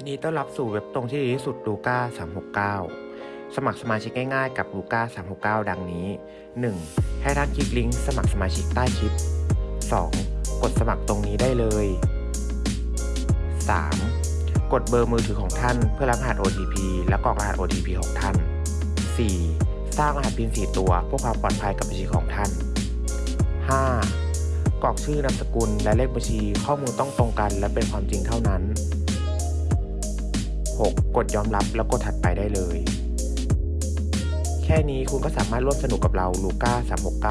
ยินดีต้อนรับสู่เว็บตรงที่ดีที่สุดลูก้า369 สมัครสมาชิกง่ายๆกับลูก้า369 ดังนี้ 1. ให้ท่านคลิกลิงก์สมัครสมาชิกใต้คลิป 2. กดสมัครตรงนี้ได้เลย 3. กดเบอร์มือถือของท่านเพื่อรับรหัส OTP และกรอกรหัส OTP ของท่าน 4. สร้างรหัสพิน4ตัวเพื่อความปลอดภัยกับบัญชีของท่าน 5. กรอกชื่อนามสกุลและเลขบัญชีข้อมูลต้องตรงกันและเป็นความจริงเท่านั้น 6. กดยอมรับแล้วกดถัดไปได้เลย แค่นี้คุณก็สามารถร่วมสนุกกับเราลูก้า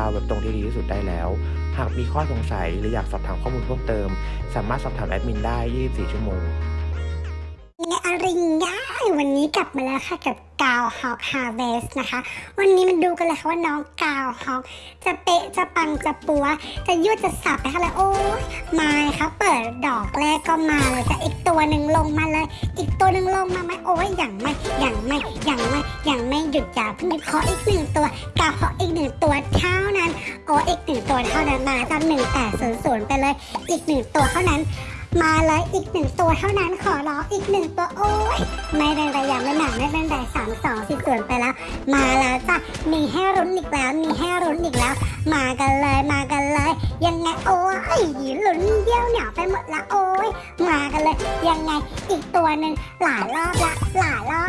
369เว็บตรงที่ดีที่สุดได้แล้ว หากมีข้อสงสัยหรืออยากสอบถามข้อมูลเพิ่มเติม สามารถสอบถามแอดมินได้ 24 ชั่วโมง อริงย่าวันนี้กลับมาแล้วค่ะกับกาวฮอกฮาร์เวสนะคะ วันนี้มันดูกันเลยค่ะว่าน้องกาวฮอกจะเป๊ะจะปังจะปัวะ จะยืดจะสับไปค่ะเลยโอ้ยมาค่ะเปิดดอกแรกก็มาเลยจะอีกตัวหนึ่งลงมาเลย อีกตัวหนึ่งลงมาไหมโอ้ยอย่างไม่อย่างไม่อย่างไม่อย่างไม่หยุดอย่าเพิ่งหยุดขออีกหนึ่งตัวกาวฮอกอีกหนึ่งตัวเท่านั้นโอ้อีกหนึ่งตัวเท่านั้นมาจากหนึ่งแต่ศูนย์ศูนย์ไปเลย อีกหนึ่งตัวเท่านั้น มาเลยอีกหนึ่งตัวเท่านั้นขอร้องอีกหนึ่งตัวโอ้ยไม่เป็นไรยังไม่หนักไม่เป็นไรสามสองสิส่วนไปแล้ว มาแล้วจ้ะมีให้รุ้นอีกแล้วมีให้รุ้นอีกแล้ว มากันเลยมากันเลย ยังไงโอ้ยลุ้นเดี่ยวเหนียวไปหมดละโอ้ยมากันเลย ยังไงอีกตัวหนึ่งหลายรอบละหลายรอบ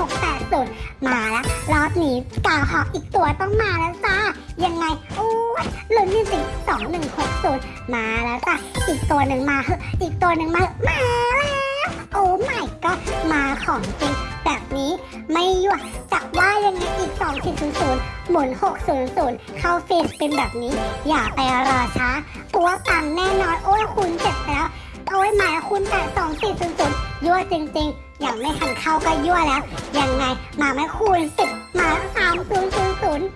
หมหนึ่งหกแปดศูนย์มาละรอบนี้กาหอกอีกตัวต้องมาแล้วจ้ายังไงโอ้ยลุ้นจริงๆสองหนึ่งหกศูนย์มาแล้วจ้ะอีกตัวหนึ่งมาเหอะอีกตัวหนึ่งมามาแล้วโอ้ไม่ก็มาของจริงแบบนี้ไม่ยั่วจักว่ายังไงอีก2 0 0 0หมุน600เข้าฟีดเป็นแบบนี้ อย่าไปรอช้าตัวตังแน่นอนโอ้ยคูณเจ็ดไปแล้วโอ้ยหมายคูณแต่2 4 0 ยั่วจริงๆ อย่างไม่ทันเข้าก็ยั่วแล้ว ยังไงมาไม่คูณสิบมาสามศูนย์ศูนย์ศูนย์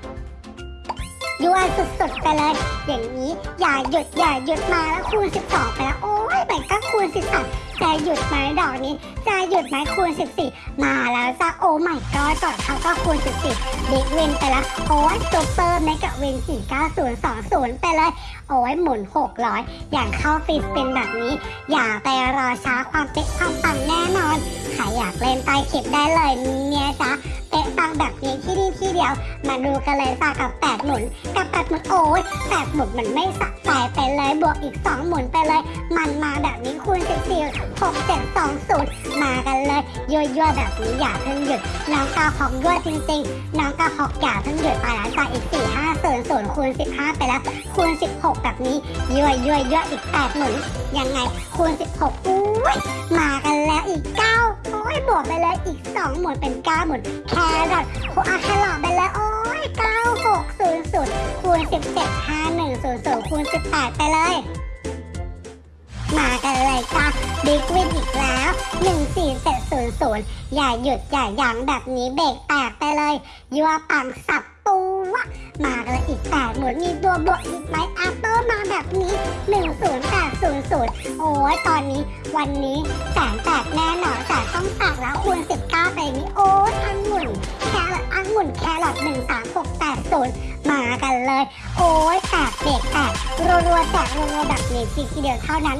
ยั่วสุดๆไปเลย อย่างนี้อย่าหยุดอย่าหยุดมาแล้วคูณ 12 ไปแล้วโอ้ยแบ่ก็คูณ 13จะหยุดไหมดอกนี้จะหยุดไหมคูณ 14 มาแล้วจ้าโอ้ไม่ก็ก่อนเขาก็คูณ 14 บิ๊กวินไปแล้วโอ้ยซูเปอร์เมกะวิน49020 ไปเลย โอ้ยหมุน 600 อย่างเข้าฟิสเป็นแบบนี้ อย่าไปรอช้าความเป๊ะความปังแน่นอนใครอยากเล่นใต้คลิปได้เลยเนี่ยจ้า ปังแบบนี้ที่นี่ที่เดียว มาดูกันเลยจ้ากับ8หมุน กับ8หมุนโอ้ย8หมุนมันไม่สะใจไปเลยบวกอีก2หมุนไปเลย มันมาแบบนี้คูณ14 6 7 2 0มากันเลยยั่วยั่วๆแบบนี้อย่าเพิ่งหยุดน้องกาฮอกยั่วจริงๆ น้องกาฮอกอย่าเพิ่งหยุดไปแล้วจ้าอีก4 5 0 0คูณ15ไปแล้ว คูณ16แบบนี้ยั่วยั่วยั่วอีก8หมุนยังไงคูณ16อุ้ยมากันแล้วอีก9โอ้ยบวกไปเลยอีก2หมุนเป็น9หมุนแครอทโคอาแครอทไปเลยโอ้ย9 6 0 0คูณ17 5 1 0 0คูณ18 ไปเลย มากันเลยจ้าบิ๊กวินอีกแล้ว 14700 อย่าหยุด อย่ายั้งแบบนี้เบรกแตกไปเลย ยัวปังสับปูวะมากันเลยอีกแปดหมุนมีตัวบวกอีกไหมอัปเปอร์มาแบบนี้ 1 0 10800 โอ้ยตอนนี้วันนี้แสนแตกแน่นอนแต่ต้องตักแล้วคูณ19ไปนี้โอ้ยอังุ่นแครอทอังุ่นแครอท13680 มากันเลย โอ้ยแตกเบรกแตกรัวๆแตกรัวๆแบบนี้ทีเดียวเท่านั้น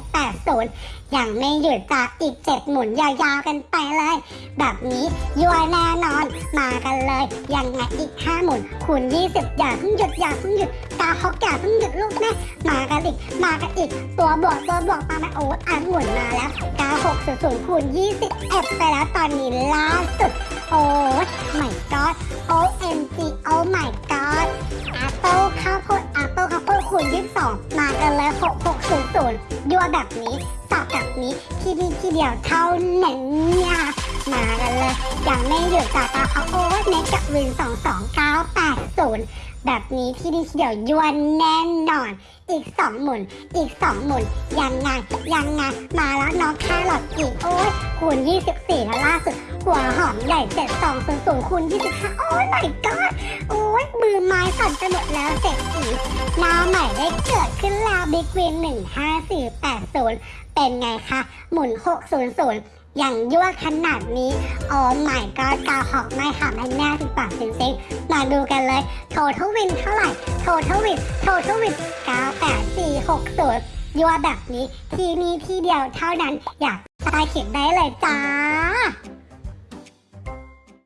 13680ยังไม่หยุดจากอีก 7 หมุนยาวๆกันไปเลย แบบนี้ยัวแน่นอน มากันเลยยังไงอีก 5 หมุนคูณ20 อย่าเพิ่งหยุดอย่าเพิ่งหยุดตาฮอกอย่าเพิ่งหยุดลูกแม่มา อีก มากันอีก ตัวบวกตัวบวกมาไหมโอ้อันหมุนมาแล้ว9600คูณ21ไปแล้วตอนนี้ล่าสุด โอ้ย my god OMG oh my god Apple ข้าวโพด Apple ข้าวโพดคูณ22มากันเลย6600ยัวแบบนี้สับแบบนี้ที่นี่ที่เดียวเท่านั้นเนี่ยมากันเลยยังไม่หยุดจากตาเขาโอ้เน็กกับวิน 22980 แบบนี้ที่นี่ที่เดียว ยวนแน่นอน อีก2หมุน อีก2หมุน ยังไงยังไงมาแล้วน้องแครอทอีกโอ้ยคูณ24 แล้วล่าสุด หัวหอมใหญ่7200คูณ25 โอ้ย my god โอ้ยมือไม้สั่นไปหมดแล้วเศรษฐีหน้าใหม่ได้เกิดขึ้นแล้วบิ๊กวิน15480เป็นไงคะ หมุน600 อย่างยั่วขนาดนี้ โอ้ my god กาวหอกไม่ค่ะไม่แน่ติดปากจริงๆ มาดูกันเลย โททวินเท่าไหร่ total win total win 98460ยั่วแบบนี้ ที่นี่ที่เดียวเท่านั้น อยากตายเขียนได้เลยจ้า